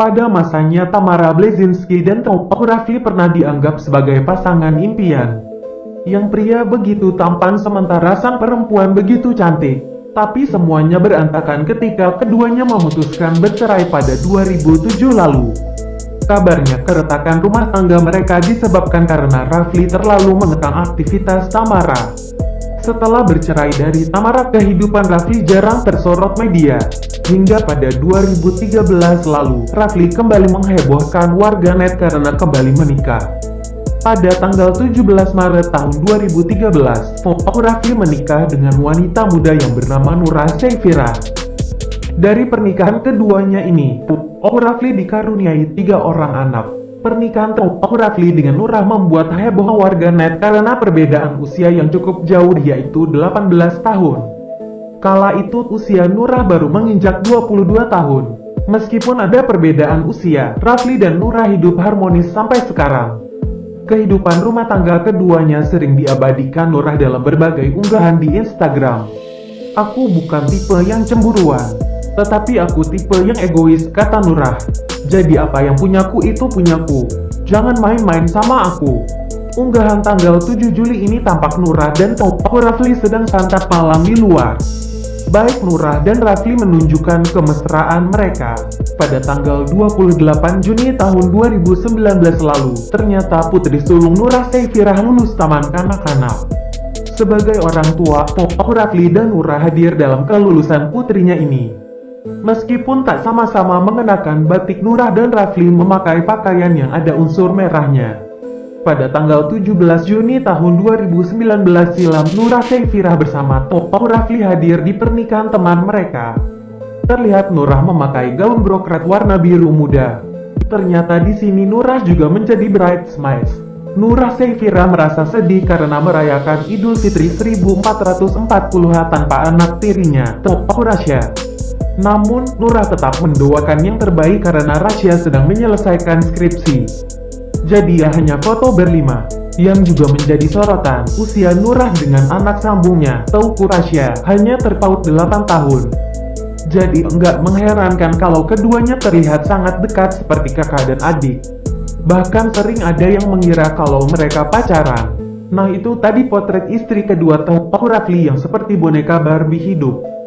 Pada masanya Tamara Blazinski dan Topok Rafli pernah dianggap sebagai pasangan impian. Yang pria begitu tampan sementara sang perempuan begitu cantik. Tapi semuanya berantakan ketika keduanya memutuskan bercerai pada 2007 lalu. Kabarnya keretakan rumah tangga mereka disebabkan karena Rafli terlalu mengekang aktivitas Tamara. Setelah bercerai dari Tamara, kehidupan Rafli jarang tersorot media. Hingga pada 2013 lalu, Rafli kembali menghebohkan warganet karena kembali menikah. Pada tanggal 17 Maret tahun 2013, Popok Rafli menikah dengan wanita muda yang bernama Nurah Seyfira. Dari pernikahan keduanya ini, Popok Rafli dikaruniai tiga orang anak. Pernikahan Popok Rafli dengan Nurah membuat heboh warganet karena perbedaan usia yang cukup jauh yaitu 18 tahun. Kala itu usia Nurah baru menginjak 22 tahun. Meskipun ada perbedaan usia, Rafli dan Nurah hidup harmonis sampai sekarang. Kehidupan rumah tangga keduanya sering diabadikan Nurah dalam berbagai unggahan di Instagram. Aku bukan tipe yang cemburuan, tetapi aku tipe yang egois, kata Nurah. Jadi apa yang punyaku itu punyaku. Jangan main-main sama aku. Unggahan tanggal 7 Juli ini tampak Nurah dan Topo Rafli sedang santap malam di luar. Baik Nurah dan Rafli menunjukkan kemesraan mereka. Pada tanggal 28 Juni tahun 2019 lalu, ternyata putri sulung Nurah Seyfirah lulus taman kanak-kanak. Sebagai orang tua, Popok Rafli dan Nurah hadir dalam kelulusan putrinya ini. Meskipun tak sama-sama mengenakan batik Nurah dan Rafli memakai pakaian yang ada unsur merahnya. Pada tanggal 17 Juni tahun 2019 silam, Nurah Seyfirah bersama Topo Rafli hadir di pernikahan teman mereka. Terlihat Nurah memakai gaun brokrat warna biru muda. Ternyata di sini Nurah juga menjadi bridesmaids. Nurah Seyfirah merasa sedih karena merayakan Idul Fitri 1440 tanpa anak tirinya, Topo Rasya. Namun, Nurah tetap mendoakan yang terbaik karena Rasya sedang menyelesaikan skripsi. Jadi ya hanya foto berlima, yang juga menjadi sorotan. Usia Nurah dengan anak sambungnya, Tauku Rasya, hanya terpaut 8 tahun. Jadi enggak mengherankan kalau keduanya terlihat sangat dekat seperti kakak dan adik. Bahkan sering ada yang mengira kalau mereka pacaran. Nah itu tadi potret istri kedua Tauku Rafli yang seperti boneka Barbie hidup.